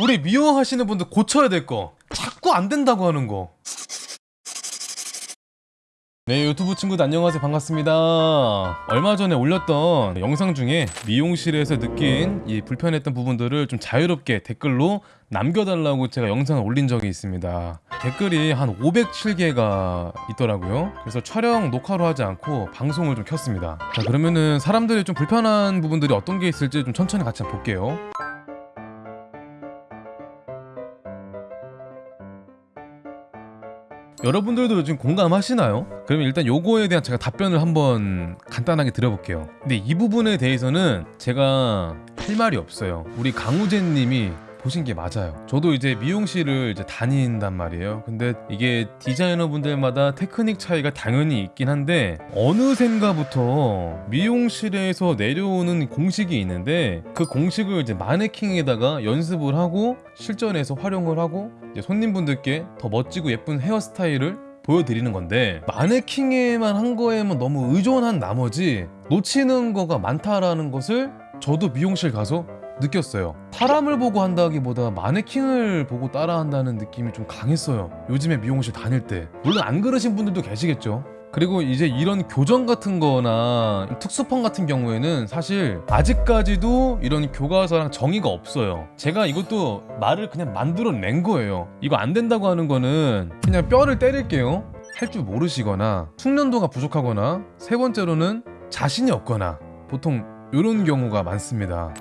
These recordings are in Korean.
우리 미용하시는 분들 고쳐야 될 거. 자꾸 안 된다고 하는 거. 네 유튜브 친구들 안녕하세요. 반갑습니다. 얼마 전에 올렸던 영상 중에 미용실에서 느낀 이 불편했던 부분들을 좀 자유롭게 댓글로 남겨달라고 제가 영상을 올린 적이 있습니다. 댓글이 한 507개가 있더라고요. 그래서 촬영 녹화로 하지 않고 방송을 좀 켰습니다. 자 그러면은 사람들이 좀 불편한 부분들이 어떤 게 있을지 좀 천천히 같이 볼게요 여러분들도 요즘 공감하시나요? 그러면 일단 요거에 대한 제가 답변을 한번 간단하게 드려볼게요. 근데 이 부분에 대해서는 제가 할 말이 없어요. 우리 강우재 님이 보신 게 맞아요. 저도 이제 미용실을 이제 다닌단 말이에요. 근데 이게 디자이너 분들마다 테크닉 차이가 당연히 있긴 한데 어느샌가부터 미용실에서 내려오는 공식이 있는데 그 공식을 이제 마네킹에다가 연습을 하고 실전에서 활용을 하고 손님분들께 더 멋지고 예쁜 헤어스타일을 보여드리는 건데 마네킹에만 한 거에만 너무 의존한 나머지 놓치는 거가 많다라는 것을 저도 미용실 가서 느꼈어요. 사람을 보고 한다기보다 마네킹을 보고 따라한다는 느낌이 좀 강했어요. 요즘에 미용실 다닐 때. 물론 안 그러신 분들도 계시겠죠. 그리고 이제 이런 교정 같은 거나 특수펌 같은 경우에는 사실 아직까지도 이런 교과서랑 정의가 없어요. 제가 이것도 말을 그냥 만들어 낸 거예요. 이거 안 된다고 하는 거는 그냥 뼈를 때릴게요. 할 줄 모르시거나 숙련도가 부족하거나 세 번째로는 자신이 없거나 보통 이런 경우가 많습니다.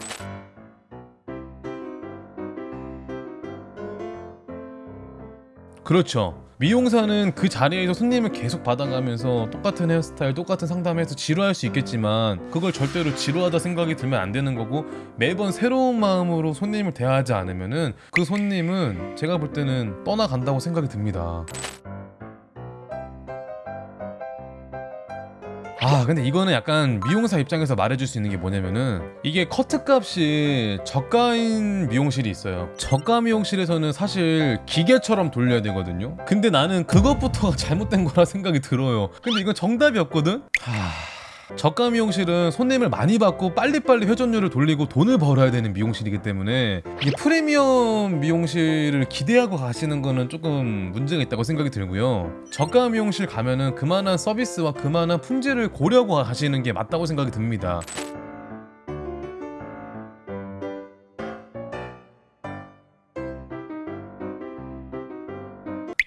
그렇죠. 미용사는 그 자리에서 손님을 계속 받아가면서 똑같은 헤어스타일, 똑같은 상담해서 지루할 수 있겠지만 그걸 절대로 지루하다 생각이 들면 안 되는 거고 매번 새로운 마음으로 손님을 대하지 않으면 은 그 손님은 제가 볼 때는 떠나간다고 생각이 듭니다. 아 근데 이거는 약간 미용사 입장에서 말해줄 수 있는 게 뭐냐면은 이게 커트값이 저가인 미용실이 있어요. 저가 미용실에서는 사실 기계처럼 돌려야 되거든요. 근데 나는 그것부터가 잘못된 거라 생각이 들어요. 근데 이건 정답이 없거든? 하... 저가 미용실은 손님을 많이 받고 빨리빨리 회전율을 돌리고 돈을 벌어야 되는 미용실이기 때문에 이 프리미엄 미용실을 기대하고 가시는 거는 조금 문제가 있다고 생각이 들고요. 저가 미용실 가면은 그만한 서비스와 그만한 품질을 고려하고 가시는 게 맞다고 생각이 듭니다.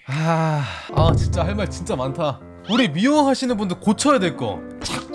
아, 아 진짜 할 말 진짜 많다. 우리 미용하시는 분들 고쳐야 될거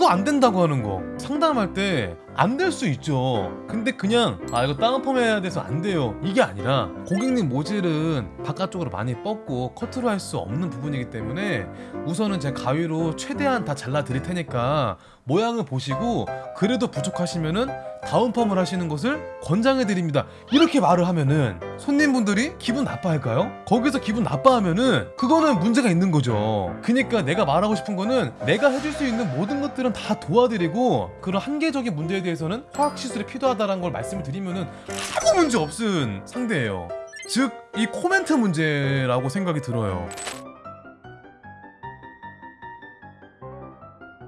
자꾸 안 된다고 하는 거. 상담할 때 안 될 수 있죠. 근데 그냥 아 이거 다운펌 해야 돼서 안 돼요. 이게 아니라 고객님 모질은 바깥쪽으로 많이 뻗고 커트로 할 수 없는 부분이기 때문에 우선은 제 가위로 최대한 다 잘라 드릴 테니까 모양을 보시고 그래도 부족하시면은 다운 펌을 하시는 것을 권장해 드립니다. 이렇게 말을 하면은 손님분들이 기분 나빠할까요? 거기서 기분 나빠하면은 그거는 문제가 있는 거죠. 그니까 내가 말하고 싶은 거는 내가 해줄 수 있는 모든 것들은 다 도와드리고 그런 한계적인 문제에 대해서는 화학 시술이 필요하다는 걸 말씀을 드리면은 아무 문제 없은 상대예요. 즉 이 코멘트 문제라고 생각이 들어요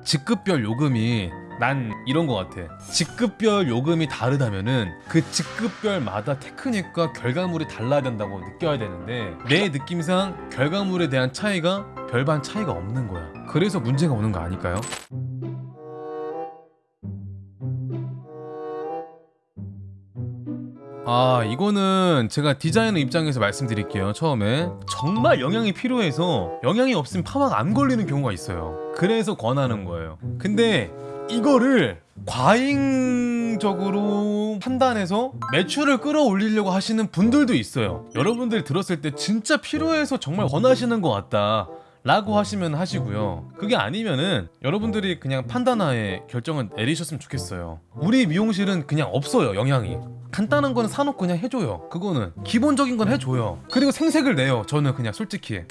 직급별 요금이 난 이런 거 같아. 직급별 요금이 다르다면은 그 직급별마다 테크닉과 결과물이 달라야 된다고 느껴야 되는데 내 느낌상 결과물에 대한 차이가 별반 차이가 없는 거야. 그래서 문제가 오는 거 아닐까요? 아 이거는 제가 디자이너 입장에서 말씀드릴게요 처음에. 정말 영양이 필요해서 영양이 없으면 파마가 안 걸리는 경우가 있어요 그래서 권하는 거예요. 근데 이거를 과잉적으로 판단해서 매출을 끌어올리려고 하시는 분들도 있어요. 여러분들이 들었을 때 진짜 필요해서 정말 권하시는 것 같다 라고 하시면 하시고요. 그게 아니면은 여러분들이 그냥 판단하에 결정을 내리셨으면 좋겠어요. 우리 미용실은 그냥 없어요 영향이. 간단한 거는 사놓고 그냥 해줘요. 그거는 기본적인 건 해줘요. 그리고 생색을 내요 저는 그냥 솔직히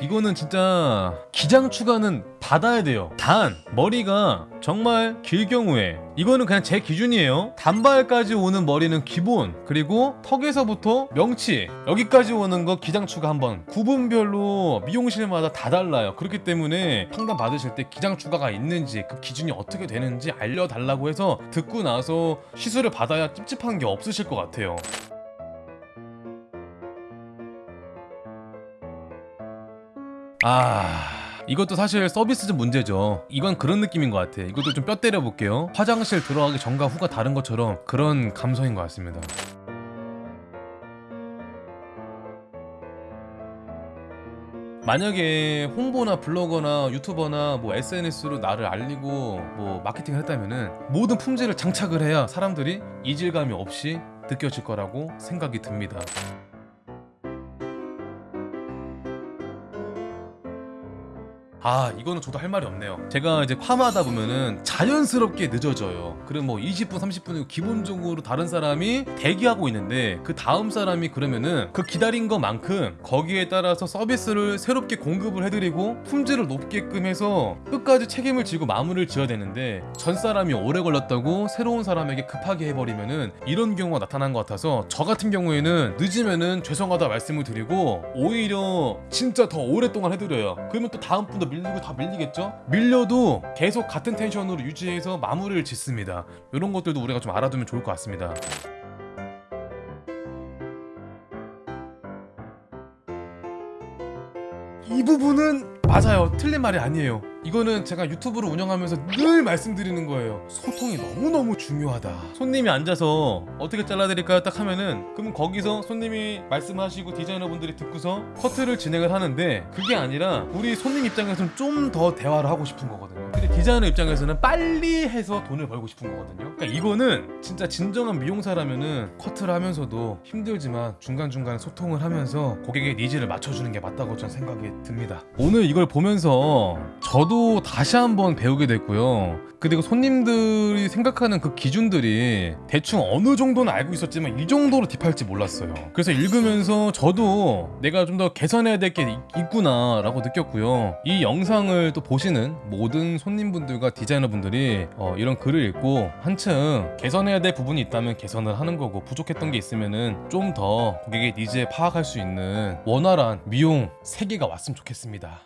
이거는 진짜 기장 추가는 받아야 돼요. 단 머리가 정말 길 경우에 이거는 그냥 제 기준이에요. 단발까지 오는 머리는 기본 그리고 턱에서부터 명치 여기까지 오는 거 기장 추가 한번 구분별로 미용실마다 다 달라요. 그렇기 때문에 상담 받으실 때 기장 추가가 있는지 그 기준이 어떻게 되는지 알려달라고 해서 듣고 나서 시술을 받아야 찝찝한 게 없으실 것 같아요. 아 이것도 사실 서비스적 문제죠. 이건 그런 느낌인 것 같아. 이것도 좀 뼈 때려 볼게요. 화장실 들어가기 전과 후가 다른 것처럼 그런 감성인 것 같습니다. 만약에 홍보나 블로거나 유튜버나 뭐 SNS로 나를 알리고 뭐 마케팅을 했다면은 모든 품질을 장착을 해야 사람들이 이질감이 없이 느껴질 거라고 생각이 듭니다. 아 이거는 저도 할 말이 없네요. 제가 이제 파마하다 보면은 자연스럽게 늦어져요. 그럼 뭐 20분 30분 기본적으로 다른 사람이 대기하고 있는데 그 다음 사람이 그러면은 그 기다린 것만큼 거기에 따라서 서비스를 새롭게 공급을 해드리고 품질을 높게끔 해서 끝까지 책임을 지고 마무리를 지어야 되는데 전 사람이 오래 걸렸다고 새로운 사람에게 급하게 해버리면은 이런 경우가 나타난 것 같아서 저 같은 경우에는 늦으면은 죄송하다 말씀을 드리고 오히려 진짜 더 오랫동안 해드려요. 그러면 또 다음 분도 밀리고 다 밀리겠죠? 밀려도 계속 같은 텐션으로 유지해서 마무리를 짓습니다 이런 것들도 우리가 좀 알아두면 좋을 것 같습니다 이 부분은 맞아요. 틀린 말이 아니에요. 이거는 제가 유튜브를 운영하면서 늘 말씀드리는 거예요. 소통이 너무너무 중요하다. 손님이 앉아서 어떻게 잘라드릴까요? 딱 하면은 그러면 거기서 손님이 말씀하시고 디자이너분들이 듣고서 커트를 진행을 하는데 그게 아니라 우리 손님 입장에서는 좀 더 대화를 하고 싶은 거거든요. 근데 디자이너 입장에서는 빨리 해서 돈을 벌고 싶은 거거든요. 그러니까 이거는 진짜 진정한 미용사라면은 커트를 하면서도 힘들지만 중간중간에 소통을 하면서 고객의 needs를 맞춰주는 게 맞다고 저는 생각이 듭니다. 오늘 이걸 보면서 저도 다시 한번 배우게 됐고요. 그리고 손님들이 생각하는 그 기준들이 대충 어느 정도는 알고 있었지만 이 정도로 딥할지 몰랐어요. 그래서 읽으면서 저도 내가 좀 더 개선해야 될 게 있구나 라고 느꼈고요. 이 영상을 또 보시는 모든 손님분들과 디자이너분들이 어, 이런 글을 읽고 한층 개선해야 될 부분이 있다면 개선을 하는 거고 부족했던 게 있으면은 좀더 고객의 니즈에 파악할 수 있는 원활한 미용 세계가 왔으면 좋겠습니다.